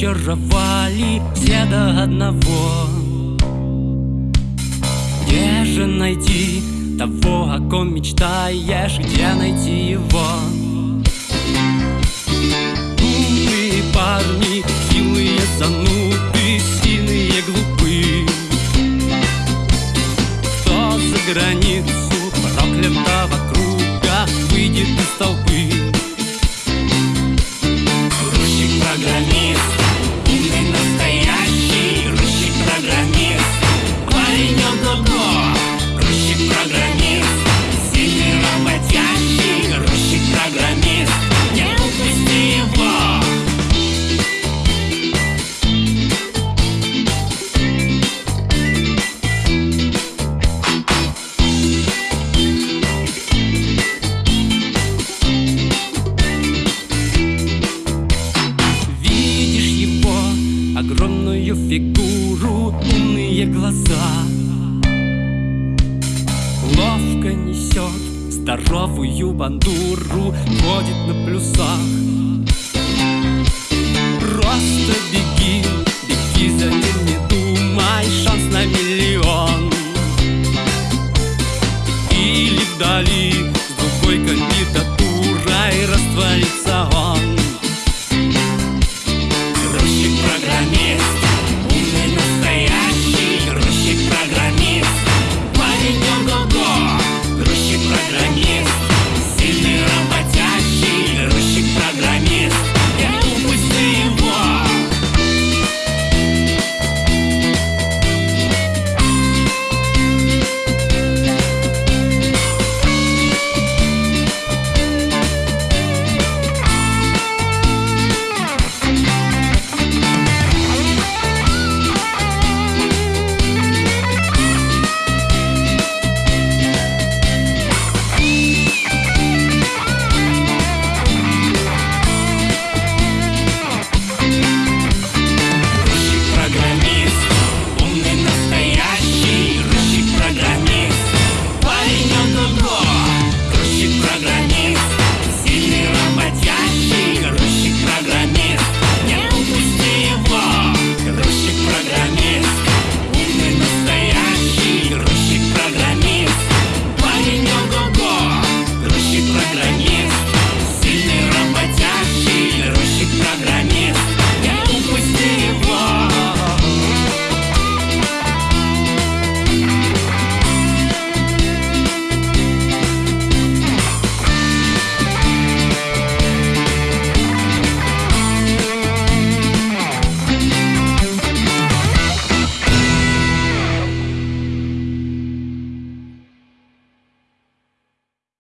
ворожевали все до одного Где же найти того, о ком мечтаешь, где найти его? Умные парни, хилые зануды, сильные глупы Кто за границу проклятого круга выйдет из толпы? Фигуру, умные глаза. Ловко несет здоровую бандуру, ходит на плюсах